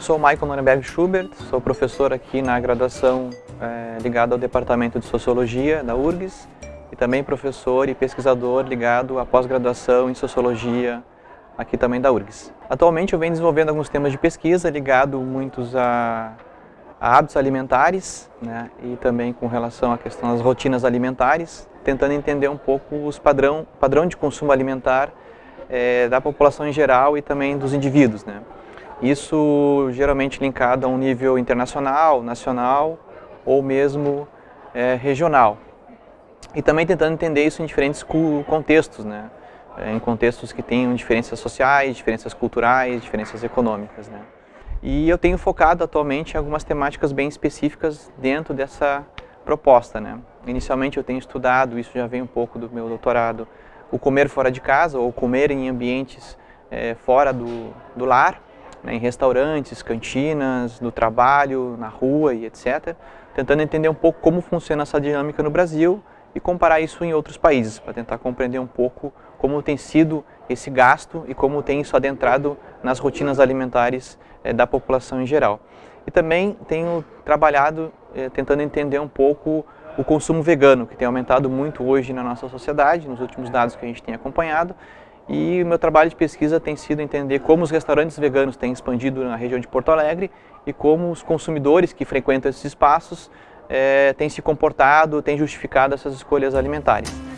Sou Michael Nuremberg Schubert, sou professor aqui na graduação é, ligado ao Departamento de Sociologia da URGS e também professor e pesquisador ligado à pós-graduação em Sociologia aqui também da URGS. Atualmente eu venho desenvolvendo alguns temas de pesquisa ligado muitos a, a hábitos alimentares né, e também com relação à questão das rotinas alimentares, tentando entender um pouco os padrão, padrão de consumo alimentar é, da população em geral e também dos indivíduos. Né. Isso geralmente linkado a um nível internacional, nacional ou mesmo é, regional. E também tentando entender isso em diferentes contextos, né? É, em contextos que tenham diferenças sociais, diferenças culturais, diferenças econômicas. Né? E eu tenho focado atualmente em algumas temáticas bem específicas dentro dessa proposta. Né? Inicialmente eu tenho estudado, isso já vem um pouco do meu doutorado, o comer fora de casa ou comer em ambientes é, fora do, do lar, né, em restaurantes, cantinas, no trabalho, na rua e etc. Tentando entender um pouco como funciona essa dinâmica no Brasil e comparar isso em outros países, para tentar compreender um pouco como tem sido esse gasto e como tem isso adentrado nas rotinas alimentares eh, da população em geral. E também tenho trabalhado eh, tentando entender um pouco o consumo vegano, que tem aumentado muito hoje na nossa sociedade, nos últimos dados que a gente tem acompanhado, e o meu trabalho de pesquisa tem sido entender como os restaurantes veganos têm expandido na região de Porto Alegre e como os consumidores que frequentam esses espaços é, têm se comportado, têm justificado essas escolhas alimentares.